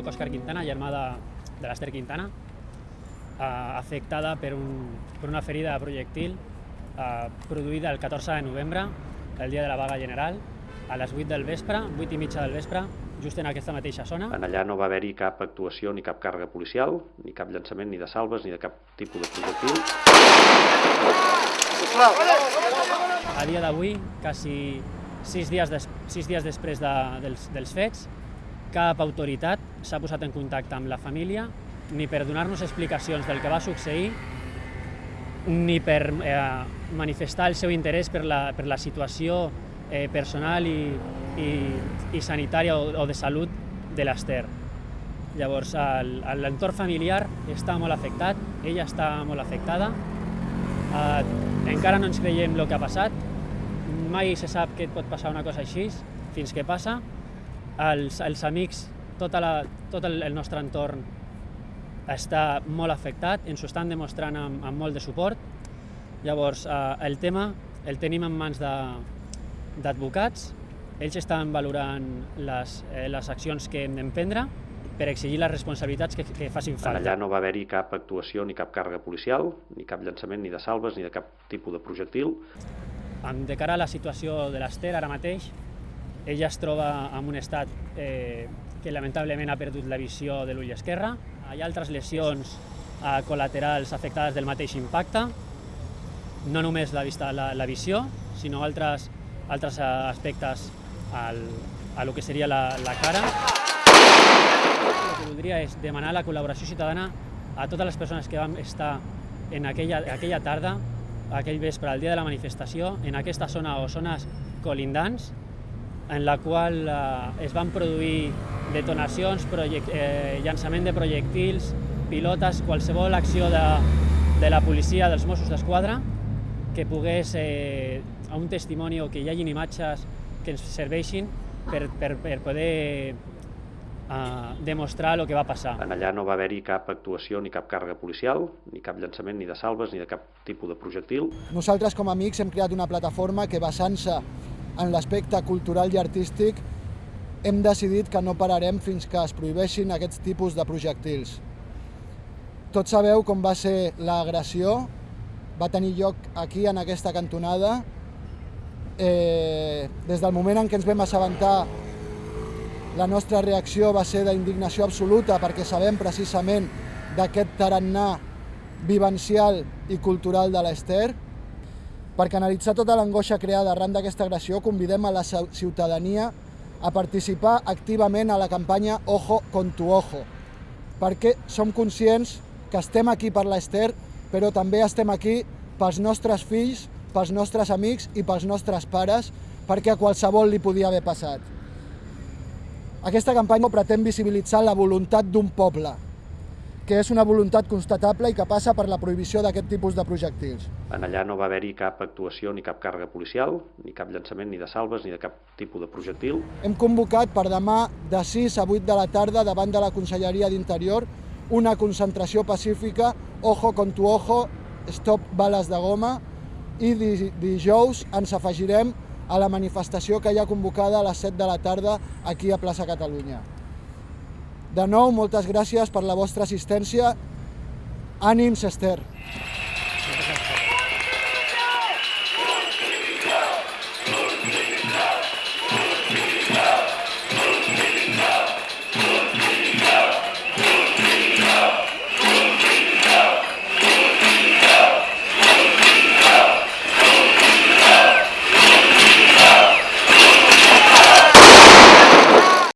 soc Òscar Quintana, germà de, de l'Ester Quintana, eh, afectada per, un, per una ferida de projectil eh, produïda el 14 de novembre, el dia de la vaga general, a les 8 del vespre, 8 i mitja del vespre, just en aquesta mateixa zona. En allà no va haver-hi cap actuació ni cap càrrega policial, ni cap llançament ni de salves ni de cap tipus de projectil. A dia d'avui, quasi sis dies, des, sis dies després de, dels, dels fets, cap autoritat s'ha posat en contacte amb la família ni per donar-nos explicacions del que va succeir ni per eh, manifestar el seu interès per la, per la situació eh, personal i, i, i sanitària o, o de salut de l'Ester. Llavors, l'entorn familiar està molt afectat, ella està molt afectada, eh, encara no ens creiem el que ha passat, mai se sap que et pot passar una cosa així, fins que passa. Els, els amics, tota la, tot el, el nostre entorn està molt afectat, ens ho estan demostrant amb, amb molt de suport. Llavors, eh, el tema el tenim en mans d'advocats, ells estan valorant les, eh, les accions que hem d'emprendre per exigir les responsabilitats que, que facin falta. Allà no va haver-hi cap actuació ni cap càrrega policial, ni cap llançament ni de salves ni de cap tipus de projectil. De cara a la situació de l'Ester ara mateix, ella es troba en un estat eh, que lamentablement ha perdut la visió de l'ull esquerre. Hi ha altres lesions eh, col·laterals afectades del mateix impacte, no només la, vista, la, la visió, sinó altres, altres aspectes al, a lo que seria la, la cara. El que voldria és demanar la col·laboració ciutadana a totes les persones que vam estar en aquella, aquella tarda, aquell vespre, el dia de la manifestació, en aquesta zona o zones colindants, en la qual eh, es van produir detonacions, eh, llançament de projectils, pilotes, qualsevol acció de, de la policia, dels Mossos d'Esquadra, que pogués, eh, a un testimoni o que hi hagin imatges que ens serveixin per, per, per poder eh, demostrar el que va passar. En allà no va haver-hi cap actuació ni cap càrrega policial, ni cap llançament ni de salves ni de cap tipus de projectil. Nosaltres com a amics hem creat una plataforma que basant-se en l'aspecte cultural i artístic hem decidit que no pararem fins que es prohibeixin aquests tipus de projectils. Tots sabeu com va ser l'agressió, va tenir lloc aquí, en aquesta cantonada. Eh, des del moment en què ens vam assabentar, la nostra reacció va ser d'indignació absoluta perquè sabem precisament d'aquest tarannà vivencial i cultural de l'Ester. Per canalitzar tota l'angoixa creada arran d'aquesta agressió, convidem a la ciutadania a participar activament a la campanya Ojo con tu ojo, perquè som conscients que estem aquí per l'Ester, però també estem aquí pels nostres fills, pels nostres amics i pels nostres pares, perquè a qualsevol li podia haver passat. Aquesta campanya pretén visibilitzar la voluntat d'un poble, que és una voluntat constatable i que passa per la prohibició d'aquest tipus de projectils. En allà no va haver-hi cap actuació ni cap càrrega policial, ni cap llançament ni de salves ni de cap tipus de projectil. Hem convocat per demà de 6 a 8 de la tarda davant de la Conselleria d'Interior una concentració pacífica Ojo con tu ojo, Stop bales de goma i dijous ens afegirem a la manifestació que hi ha convocada a les 7 de la tarda aquí a plaça Catalunya. De nou, moltes gràcies per la vostra assistència. Ànims, Esther!